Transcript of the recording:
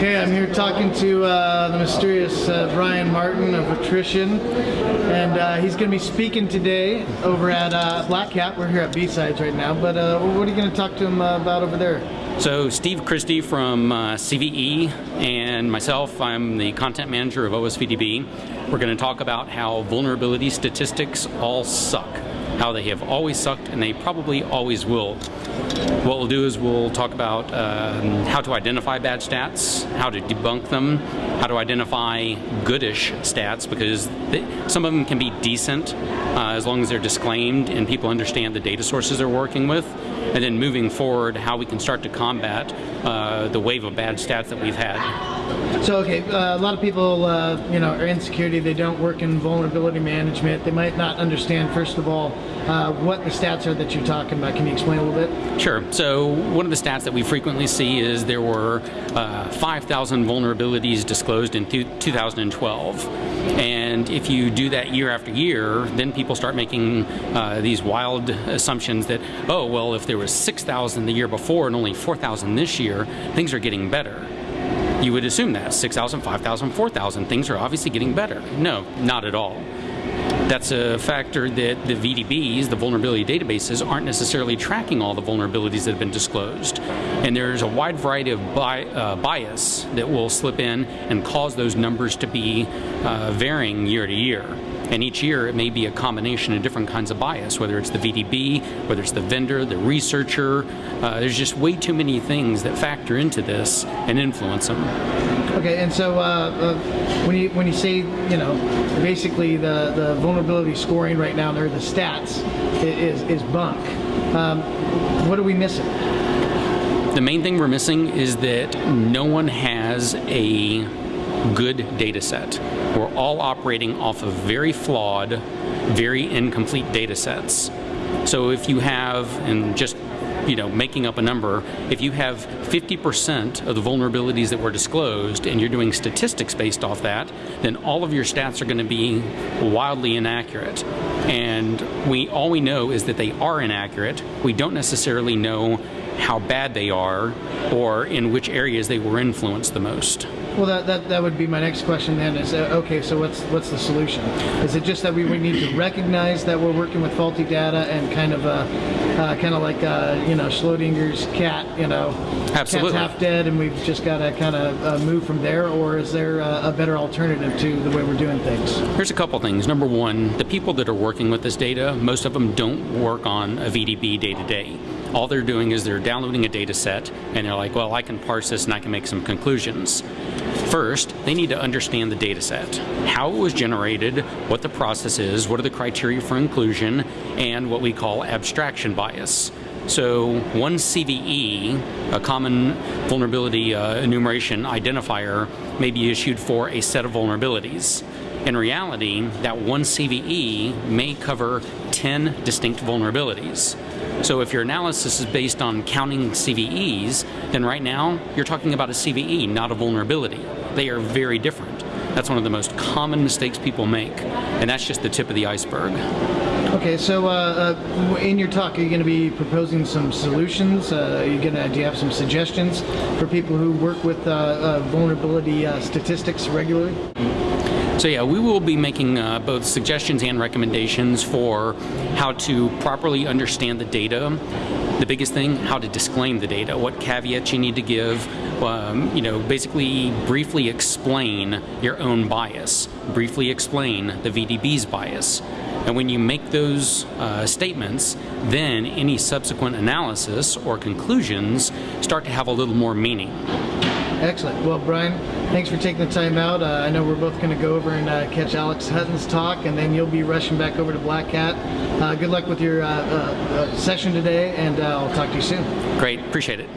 Okay, I'm here talking to uh, the mysterious uh, Brian Martin of Attrition, and uh, he's going to be speaking today over at uh, Black Hat. We're here at B-Sides right now, but uh, what are you going to talk to him uh, about over there? So Steve Christey from CVE and myself, I'm the content manager of OSVDB. We're going to talk about how vulnerability statistics all suck, how they have always sucked and they probably always will. What we'll do is we'll talk about um, how to identify bad stats, how to debunk them, how to identify goodish stats because they, some of them can be decent uh, as long as they're disclaimed and people understand the data sources they're working with. And then moving forward, how we can start to combat uh, the wave of bad stats that we've had. So, okay, uh, a lot of people, uh, you know, are in security. They don't work in vulnerability management. They might not understand, first of all, uh, what the stats are that you're talking about. Can you explain a little bit? Sure. So, one of the stats that we frequently see is there were uh, 5,000 vulnerabilities disclosed in 2012. And if you do that year after year, then people start making uh, these wild assumptions that, oh, well, if there was 6,000 the year before and only 4,000 this year, things are getting better you would assume that 6,000, 5,000, 4,000 things are obviously getting better. No, not at all. That's a factor that the VDBs, the vulnerability databases, aren't necessarily tracking all the vulnerabilities that have been disclosed. And there's a wide variety of bi uh, bias that will slip in and cause those numbers to be uh, varying year to year. And each year it may be a combination of different kinds of bias, whether it's the VDB, whether it's the vendor, the researcher. Uh, there's just way too many things that factor into this and influence them. Okay, and so uh, uh, when you when you say you know basically the the vulnerability scoring right now, or the stats, is is bunk. Um, what are we missing? The main thing we're missing is that no one has a good data set. We're all operating off of very flawed, very incomplete data sets. So if you have, and just you know, making up a number, if you have 50% of the vulnerabilities that were disclosed and you're doing statistics based off that, then all of your stats are going to be wildly inaccurate. And we all we know is that they are inaccurate. We don't necessarily know how bad they are or in which areas they were influenced the most. Well, that, that, that would be my next question then is, uh, okay, so what's what's the solution? Is it just that we, we need to recognize that we're working with faulty data and kind of, uh, uh, kind of like, uh, you know, Schrodinger's cat, you know, Absolutely. cat's half dead and we've just got to kind of uh, move from there, or is there a, a better alternative to the way we're doing things? Here's a couple things. Number one, the people that are working with this data, most of them don't work on a VDB day to day. All they're doing is they're downloading a data set and they're like, well, I can parse this and I can make some conclusions. First, they need to understand the data set, how it was generated, what the process is, what are the criteria for inclusion, and what we call abstraction bias. So one CVE, a common vulnerability uh, enumeration identifier, may be issued for a set of vulnerabilities. In reality, that one CVE may cover 10 distinct vulnerabilities. So if your analysis is based on counting CVEs, then right now you're talking about a CVE, not a vulnerability. They are very different. That's one of the most common mistakes people make, and that's just the tip of the iceberg. Okay, so uh, uh, in your talk, are you going to be proposing some solutions? Uh, you going to do you have some suggestions for people who work with uh, uh, vulnerability uh, statistics regularly? So yeah, we will be making uh, both suggestions and recommendations for how to properly understand the data. The biggest thing, how to disclaim the data, what caveats you need to give, um, you know, basically briefly explain your own bias, briefly explain the VDB's bias. And when you make those uh, statements, then any subsequent analysis or conclusions start to have a little more meaning. Excellent. Well, Brian, thanks for taking the time out. Uh, I know we're both going to go over and uh, catch Alex Hutton's talk, and then you'll be rushing back over to Black Hat. Uh, good luck with your uh, uh, uh, session today, and I'll talk to you soon. Great. Appreciate it.